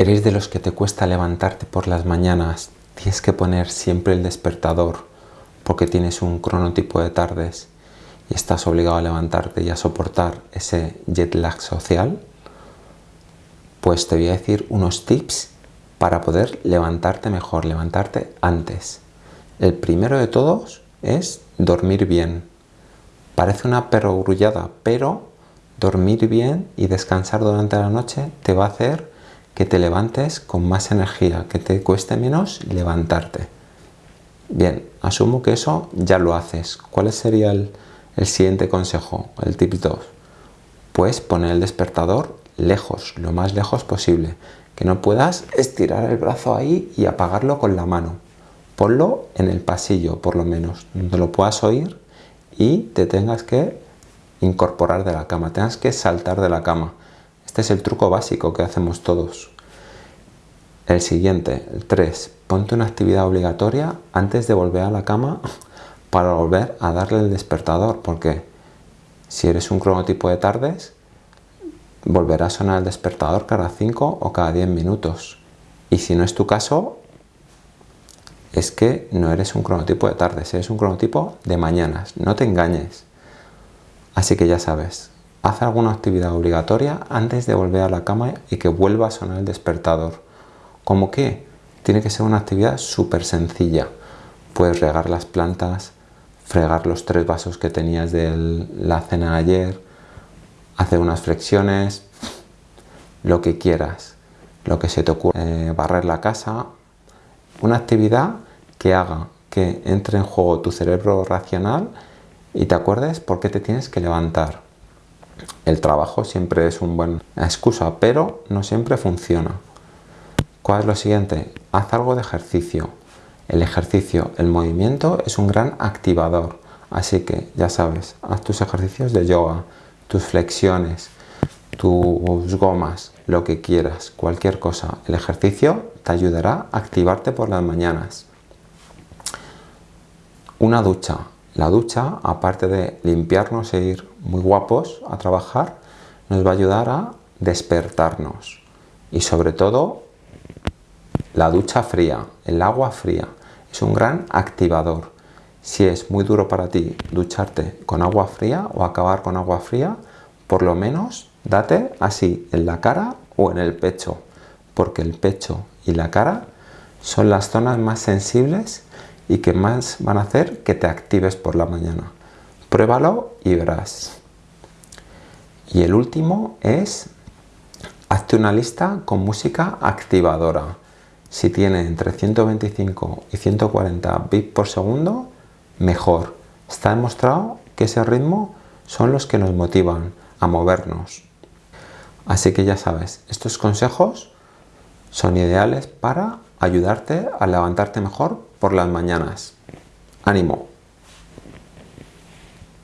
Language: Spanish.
¿Eres de los que te cuesta levantarte por las mañanas? Tienes que poner siempre el despertador porque tienes un cronotipo de tardes y estás obligado a levantarte y a soportar ese jet lag social. Pues te voy a decir unos tips para poder levantarte mejor, levantarte antes. El primero de todos es dormir bien. Parece una perogrullada, pero dormir bien y descansar durante la noche te va a hacer que te levantes con más energía, que te cueste menos levantarte. Bien, asumo que eso ya lo haces. ¿Cuál sería el, siguiente consejo, el tip 2? Pues poner el despertador lejos, lo más lejos posible. Que no puedas estirar el brazo ahí y apagarlo con la mano. Ponlo en el pasillo, por lo menos, donde lo puedas oír y te tengas que incorporar de la cama, tengas que saltar de la cama. Este es el truco básico que hacemos todos. El siguiente, el 3. Ponte una actividad obligatoria antes de volver a la cama para volver a darle el despertador, porque si eres un cronotipo de tardes, volverá a sonar el despertador cada 5 o cada 10 minutos. Y si no es tu caso, es que no eres un cronotipo de tardes, eres un cronotipo de mañanas. No te engañes. Así que ya sabes, haz alguna actividad obligatoria antes de volver a la cama y que vuelva a sonar el despertador. ¿Cómo qué? Tiene que ser una actividad súper sencilla. Puedes regar las plantas, fregar los tres vasos que tenías de la cena ayer, hacer unas flexiones, lo que quieras, lo que se te ocurra, eh, barrer la casa, una actividad que haga que entre en juego tu cerebro racional y te acuerdes por qué te tienes que levantar. El trabajo siempre es una buena excusa, pero no siempre funciona. ¿Cuál es lo siguiente? Haz algo de ejercicio. El ejercicio, el movimiento es un gran activador. Así que ya sabes, haz tus ejercicios de yoga, tus flexiones, tus gomas, lo que quieras, cualquier cosa. El ejercicio te ayudará a activarte por las mañanas. Una ducha. La ducha, aparte de limpiarnos e ir muy guapos a trabajar, nos va a ayudar a despertarnos. Y sobre todo, la ducha fría, el agua fría, es un gran activador. Si es muy duro para ti ducharte con agua fría o acabar con agua fría, por lo menos date así en la cara o en el pecho, porque el pecho y la cara son las zonas más sensibles y que más van a hacer que te actives por la mañana. Pruébalo y verás. Y el último es, hazte una lista con música activadora. Si tiene entre 125 y 140 bits por segundo, mejor. Está demostrado que ese ritmo son los que nos motivan a movernos. Así que ya sabes, estos consejos son ideales para ayudarte a levantarte mejor por las mañanas. ¡Ánimo!